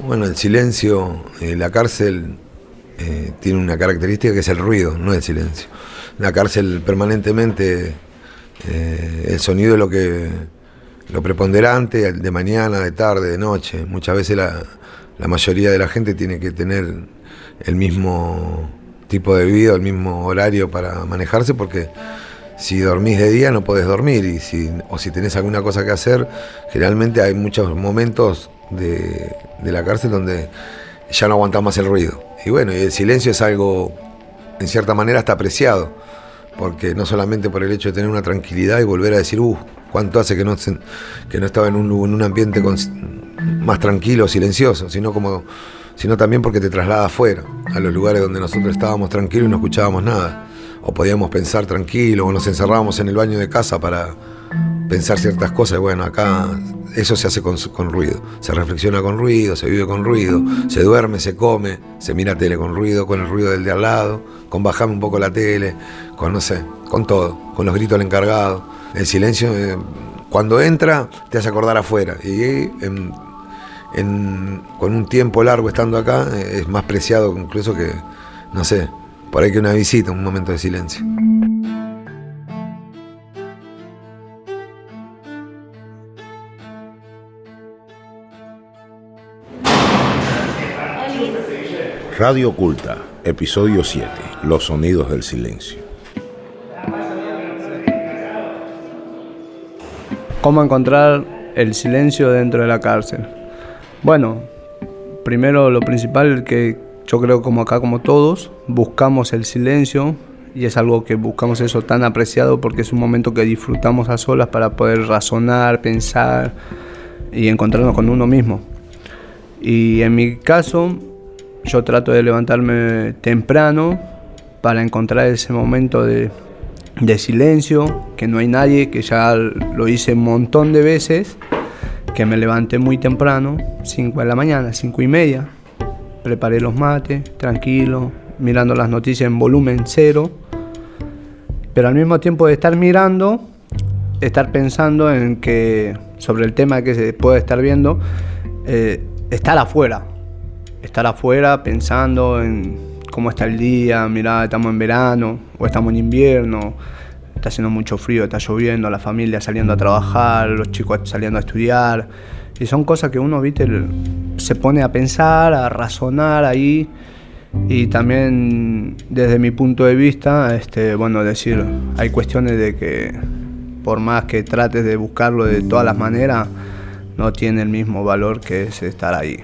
Bueno, el silencio, eh, la cárcel eh, tiene una característica que es el ruido, no el silencio. La cárcel permanentemente, eh, el sonido es lo que lo preponderante, de mañana, de tarde, de noche. Muchas veces la, la mayoría de la gente tiene que tener el mismo tipo de vida, el mismo horario para manejarse, porque si dormís de día no podés dormir, y si, o si tenés alguna cosa que hacer, generalmente hay muchos momentos de, la cárcel donde ya no aguantás más el ruido. Y bueno, el silencio es algo, en cierta manera, hasta apreciado, porque no solamente por el hecho de tener una tranquilidad y volver a decir, uh, cuánto hace que no, que no estaba en un, en un ambiente más tranquilo, silencioso, sino como sino también porque te traslada afuera, a los lugares donde nosotros estábamos tranquilos y no escuchábamos nada, o podíamos pensar tranquilo, o nos encerrábamos en el baño de casa para pensar ciertas cosas, bueno, acá eso se hace con, ruido, se reflexiona con ruido, se vive con ruido, se duerme, se come, se mira tele con ruido, con el ruido del de al lado, con bajarme un poco la tele, con no sé, con todo, con los gritos del encargado, el silencio... Eh, cuando entra te hace acordar afuera. Y con un tiempo largo estando acá eh, es más preciado incluso que, no sé, por ahí que una visita, un momento de silencio. Radio Oculta, episodio 7, Los sonidos del silencio. ¿Cómo encontrar el silencio dentro de la cárcel? Bueno, primero lo principal que yo creo como acá como todos, buscamos el silencio y es algo que buscamos eso tan apreciado porque es un momento que disfrutamos a solas para poder razonar, pensar y encontrarnos con uno mismo. Y en mi caso, yo trato de levantarme temprano para encontrar ese momento de, silencio, que no hay nadie, que ya lo hice un montón de veces que me levanté muy temprano, 5 de la mañana, 5 y media, preparé los mates, tranquilo, mirando las noticias en volumen cero, pero al mismo tiempo de estar mirando, estar pensando en que sobre el tema que se puede estar viendo, eh, estar afuera, estar afuera pensando en cómo está el día, mirá, estamos en verano o estamos en invierno, está haciendo mucho frío, está lloviendo, la familia saliendo a trabajar, los chicos saliendo a estudiar. Y son cosas que uno, viste, se pone a pensar, a razonar ahí. Y también desde mi punto de vista, este, bueno, decir, hay cuestiones de que por más que trates de buscarlo de todas las maneras, no tiene el mismo valor que es estar ahí.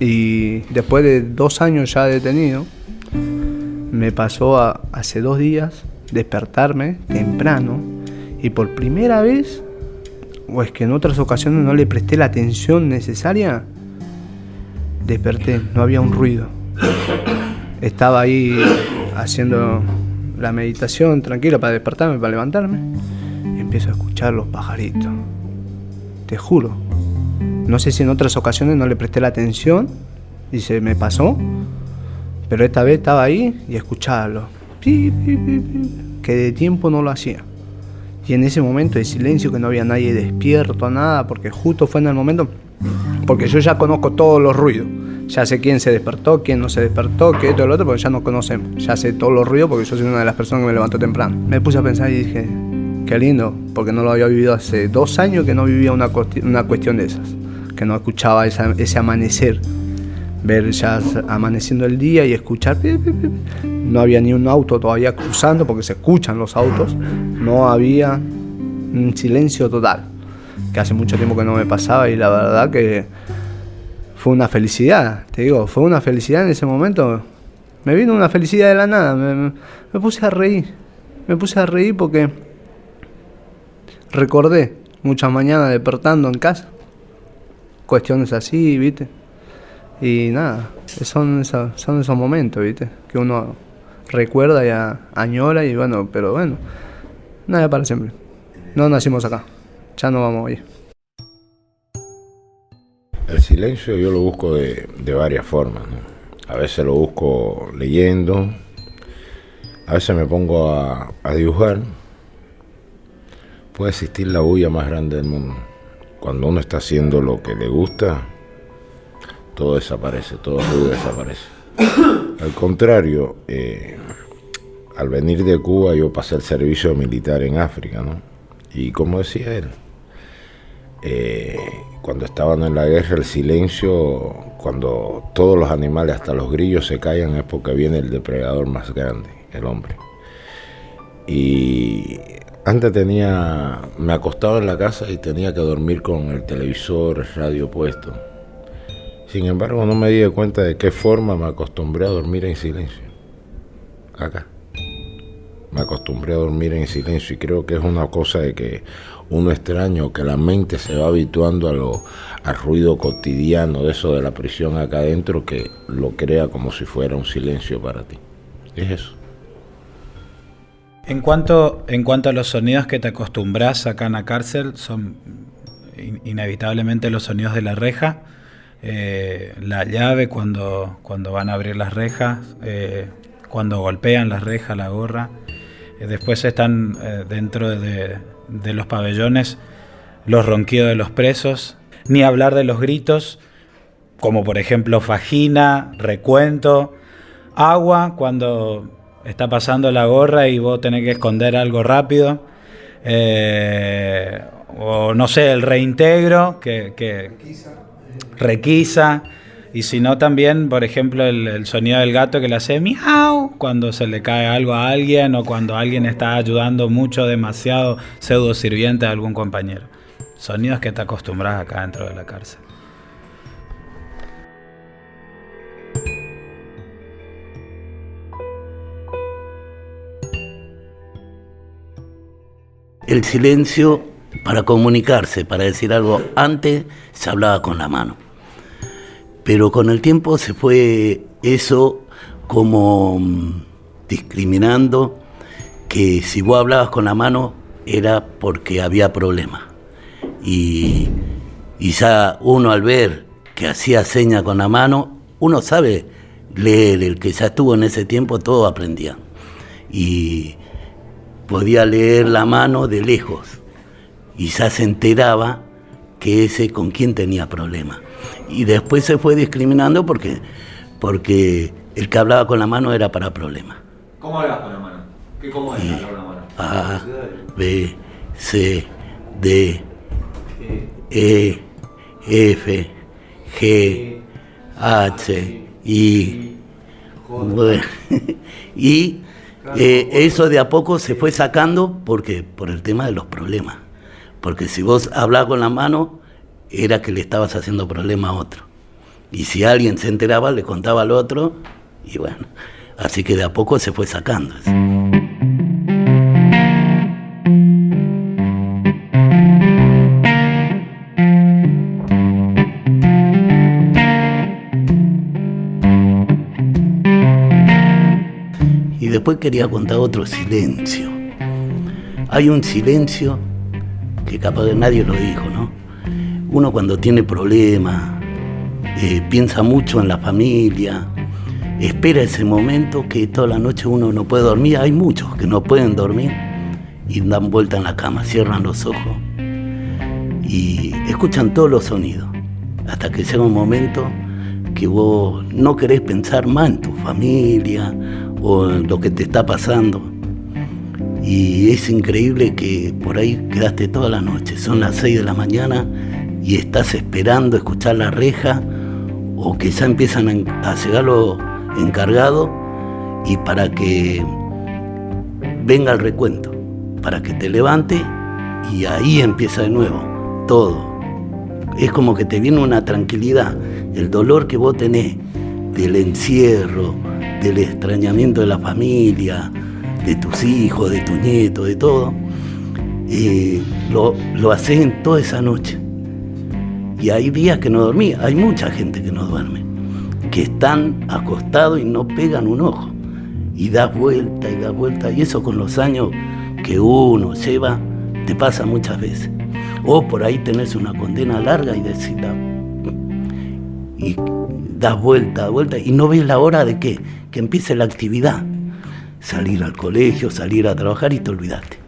Y después de dos años ya detenido, me pasó hace dos días despertarme temprano y por primera vez, o es que en otras ocasiones no le presté la atención necesaria, desperté, no había un ruido. Estaba ahí haciendo la meditación tranquila para despertarme, para levantarme, empiezo a escuchar los pajaritos. Te juro. No sé si en otras ocasiones no le presté la atención y se me pasó, pero esta vez estaba ahí y escucharlo que de tiempo no lo hacía. Y en ese momento de silencio, que no había nadie despierto, nada, porque justo fue en el momento, porque yo ya conozco todos los ruidos. Ya sé quién se despertó, quién no se despertó, qué esto y lo otro, porque ya nos conocemos. Ya sé todos los ruidos porque yo soy una de las personas que me levantó temprano. Me puse a pensar y dije, qué lindo, porque no lo había vivido hace dos años que no vivía una, una cuestión de esas, que no escuchaba ese amanecer ver ya amaneciendo el día y escuchar. No había ni un auto todavía cruzando porque se escuchan los autos. No había un silencio total, que hace mucho tiempo que no me pasaba y la verdad que fue una felicidad, te digo, fue una felicidad en ese momento. Me vino una felicidad de la nada, me, me puse a reír, me puse a reír porque recordé muchas mañanas despertando en casa, cuestiones así, viste y nada, son, esos, son esos momentos, ¿viste? Que uno recuerda y añora y bueno, pero bueno, nada para siempre. No nacimos acá, ya no vamos a. El silencio yo lo busco de, varias formas, A veces lo busco leyendo, a veces me pongo a, a dibujar. Puede existir la bulla más grande del mundo. Cuando uno está haciendo lo que le gusta, todo desaparece, todo ruido desaparece. Al contrario, eh, al venir de Cuba yo pasé el servicio militar en África, ¿no? Y como decía él, eh, cuando estaban en la guerra el silencio, cuando todos los animales, hasta los grillos se callan, es porque viene el depredador más grande, el hombre. Y antes tenía, me acostaba en la casa y tenía que dormir con el televisor, el radio puesto. Sin embargo, no me di cuenta de qué forma me acostumbré a dormir en silencio. Acá. Me acostumbré a dormir en silencio y creo que es una cosa de que uno extraño, que la mente se va habituando a lo, al ruido cotidiano de eso de la prisión acá adentro que lo crea como si fuera un silencio para ti. Es eso. En cuanto, en cuanto a los sonidos que te acostumbras acá en la cárcel, son inevitablemente los sonidos de la reja, eh, la llave cuando, cuando van a abrir las rejas, eh, cuando golpean las rejas, la gorra. Eh, después están dentro de, de, los pabellones los ronquidos de los presos, ni hablar de los gritos, como por ejemplo fajina, recuento, agua cuando está pasando la gorra y vos tenés que esconder algo rápido. Eh, o no sé, el reintegro que, requisa. Y si no, también, por ejemplo, el, sonido del gato que le hace miau cuando se le cae algo a alguien o cuando alguien está ayudando mucho, demasiado pseudo sirviente a algún compañero. Sonidos que te acostumbras acá dentro de la cárcel. El silencio para comunicarse, para decir algo. Antes se hablaba con la mano. Pero con el tiempo se fue eso como mm, discriminando que si vos hablabas con la mano era porque había problemas. Y, ya uno al ver que hacía seña con la mano, uno sabe leer, el que ya estuvo en ese tiempo, todo aprendía. Y podía leer la mano de lejos y ya se enteraba que ese con quién tenía problemas. Y después se fue discriminando porque, porque el que hablaba con la mano era para problemas. ¿Cómo hablabas con la mano? ¿Qué, ¿Cómo es hablar con la mano? A, B, C, D, E, F, G, H, I, y eh, eso de a poco se fue sacando porque por el tema de los problemas. Porque si vos hablabas con la mano, era que le estabas haciendo problema a otro. Y si alguien se enteraba, le contaba al otro, y bueno, así que de a poco se fue sacando. Después quería contar otro silencio. Hay un silencio que capaz de nadie lo dijo, ¿no? Uno cuando tiene problemas, eh, piensa mucho en la familia, espera ese momento que toda la noche uno no puede dormir. Hay muchos que no pueden dormir y dan vuelta en la cama, cierran los ojos y escuchan todos los sonidos, hasta que llega un momento que vos no querés pensar más en tu familia o lo que te está pasando. Y es increíble que por ahí quedaste toda la noche, son las 6 de la mañana y estás esperando escuchar la reja o que ya empiezan a llegar los encargados y para que venga el recuento, para que te levante y ahí empieza de nuevo todo. Es como que te viene una tranquilidad, el dolor que vos tenés del encierro, del extrañamiento de la familia, de tus hijos, de tus nietos, de todo, lo, lo haces en toda esa noche. Y hay días que no dormí, hay mucha gente que no duerme, que están acostados y no pegan un ojo. Y das vuelta y das vuelta, y eso con los años que uno lleva, te pasa muchas veces. O por ahí tenés una condena larga y decís, das vuelta, vuelta, y no ves la hora de qué, que empiece la actividad. Salir al colegio, salir a trabajar y te olvidaste.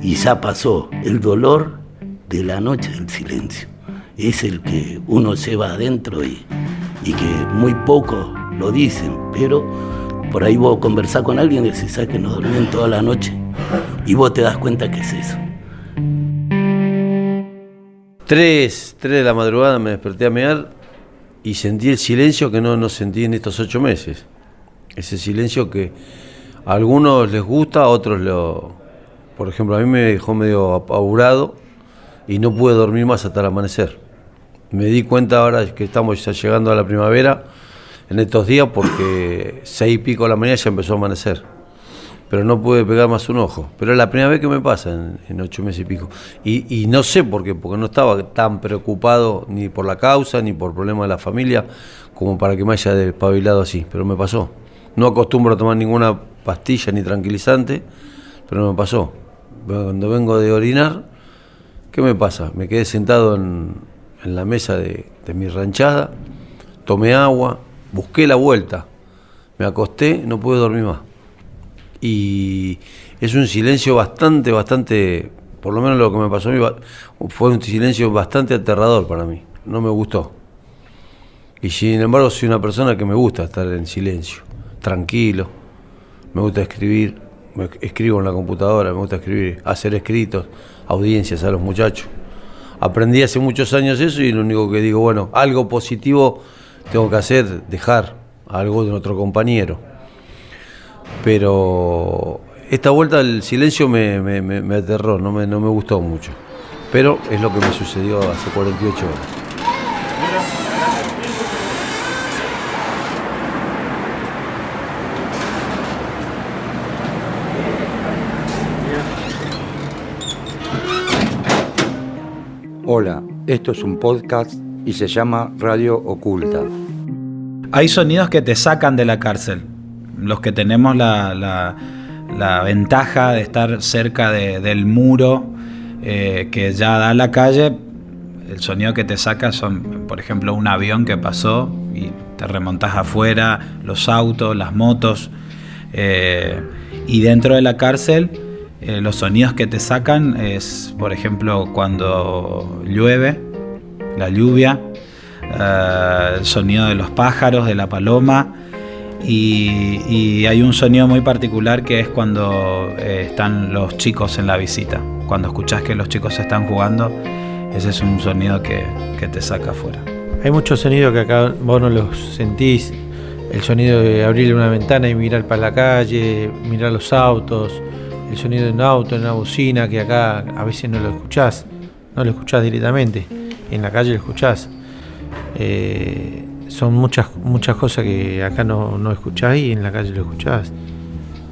Y ya pasó el dolor de la noche del silencio. es el que uno lleva adentro y, y que muy poco lo dicen, pero por ahí vos conversás con alguien y decís, ¿sabes que no duermen toda la noche? Y vos te das cuenta que es eso. Tres, tres de la madrugada me desperté a mear y sentí el silencio que no, no sentí en estos ocho meses. Ese silencio que a algunos les gusta, a otros lo... Por ejemplo, a mí me dejó medio apurado y no pude dormir más hasta el amanecer. Me di cuenta ahora que estamos ya llegando a la primavera en estos días porque seis y pico de la mañana ya empezó a amanecer. Pero no pude pegar más un ojo. Pero es la primera vez que me pasa en, ocho meses y pico. Y, no sé por qué, porque no estaba tan preocupado ni por la causa, ni por problemas de la familia, como para que me haya despabilado así. Pero me pasó. No acostumbro a tomar ninguna pastilla ni tranquilizante, pero me pasó. Cuando vengo de orinar, ¿qué me pasa? Me quedé sentado en, la mesa de mi ranchada, tomé agua, busqué la vuelta, me acosté, no pude dormir más. Y es un silencio bastante, bastante, por lo menos lo que me pasó a mí, fue un silencio bastante aterrador para mí, no me gustó. Y sin embargo soy una persona que me gusta estar en silencio, tranquilo, me gusta escribir, escribo en la computadora, me gusta escribir, hacer escritos, audiencias a los muchachos. Aprendí hace muchos años eso y lo único que digo, bueno, algo positivo tengo que hacer, dejar algo de otro compañero. Pero esta vuelta el silencio me, me, aterró, no me, no me gustó mucho. Pero es lo que me sucedió hace 48 horas. Hola, esto es un podcast y se llama Radio Oculta. Hay sonidos que te sacan de la cárcel. Los que tenemos la, ventaja de estar cerca del muro eh, que ya da la calle, el sonido que te saca son, por ejemplo, un avión que pasó y te remontas afuera, los autos, las motos. Eh, y dentro de la cárcel, eh, los sonidos que te sacan es, por ejemplo, cuando llueve, la lluvia, el sonido de los pájaros, de la paloma. Y, hay un sonido muy particular que es cuando eh, están los chicos en la visita. Cuando escuchás que los chicos están jugando, ese es un sonido que, te saca afuera. Hay muchos sonidos que acá vos no los sentís. El sonido de abrir una ventana y mirar para la calle, mirar los autos, el sonido de un auto, de una bocina, que acá a veces no lo escuchás, no lo escuchás directamente en la calle lo escuchás. Eh, son muchas, muchas cosas que acá no, no escuchás y en la calle lo escuchás.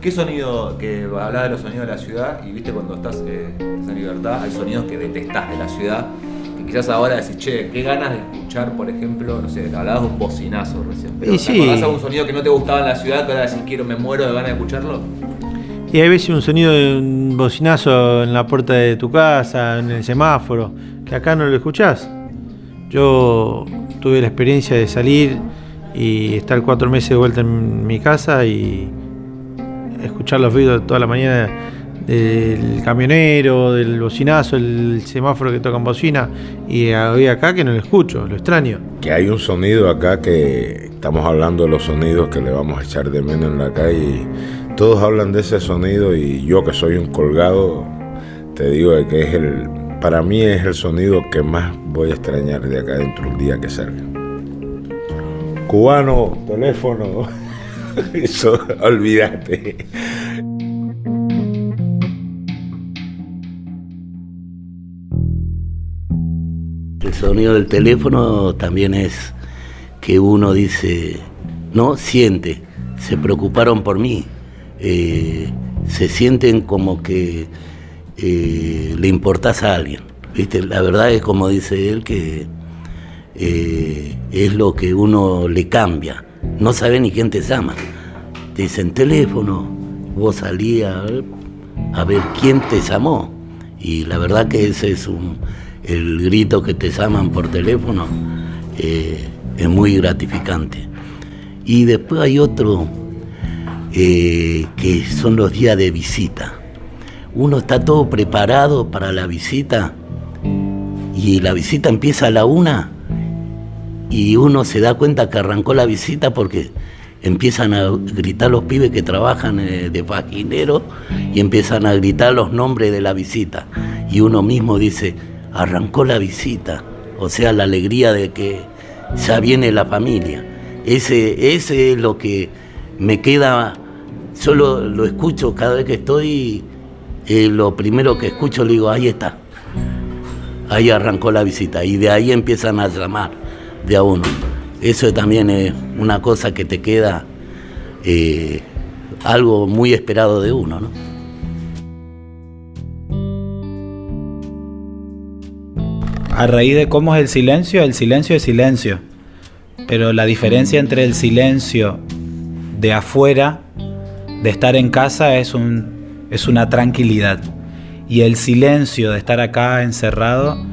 ¿Qué sonido, que hablaba de los sonidos de la ciudad, y viste cuando estás, eh, en libertad, hay sonidos que detestás de la ciudad, que quizás ahora decís, che, qué ganas de escuchar, por ejemplo, no sé, hablabas de un bocinazo recién, pero y sí. algún sonido que no te gustaba en la ciudad, que ahora decís, quiero, me muero de ganas de escucharlo? Y hay veces un sonido de un bocinazo en la puerta de tu casa, en el semáforo, que acá no lo escuchás. Yo tuve la experiencia de salir y estar cuatro meses de vuelta en mi casa y escuchar los ruidos toda la mañana del camionero, del bocinazo, el semáforo que toca en bocina y hoy acá que no lo escucho, lo extraño. Que hay un sonido acá que estamos hablando de los sonidos que le vamos a echar de menos en la calle todos hablan de ese sonido y yo que soy un colgado te digo que es el para mí es el sonido que más voy a extrañar de acá dentro un día que salga. Cubano, teléfono, eso, olvídate. El sonido del teléfono también es que uno dice, no, siente, se preocuparon por mí, eh, se sienten como que eh, le importás a alguien. ¿viste? La verdad es como dice él que eh, es lo que uno le cambia. No sabe ni quién te llama. Te dicen teléfono, vos salías a ver quién te llamó. Y la verdad que ese es un, el grito que te llaman por teléfono. Eh, es muy gratificante. Y después hay otro que son los días de visita uno está todo preparado para la visita y la visita empieza a la una y uno se da cuenta que arrancó la visita porque empiezan a gritar los pibes que trabajan eh, de paginero y empiezan a gritar los nombres de la visita. Y uno mismo dice, arrancó la visita, o sea, la alegría de que ya viene la familia. Ese, ese es lo que me queda, solo lo escucho cada vez que estoy, eh, lo primero que escucho le digo, ahí está, ahí arrancó la visita y de ahí empiezan a llamar de a uno. Eso también es una cosa que te queda eh, algo muy esperado de uno, ¿no? A raíz de cómo es el silencio, el silencio es silencio. Pero la diferencia entre el silencio de afuera, de estar en casa, es, un, es una tranquilidad. Y el silencio de estar acá encerrado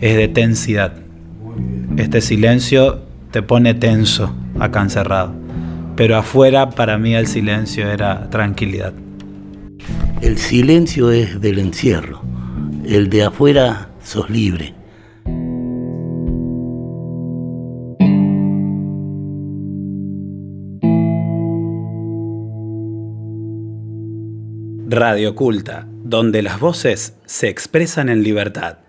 es de tensidad. Este silencio te pone tenso acá encerrado. Pero afuera para mí el silencio era tranquilidad. El silencio es del encierro. El de afuera sos libre. Radio Culta, donde las voces se expresan en libertad.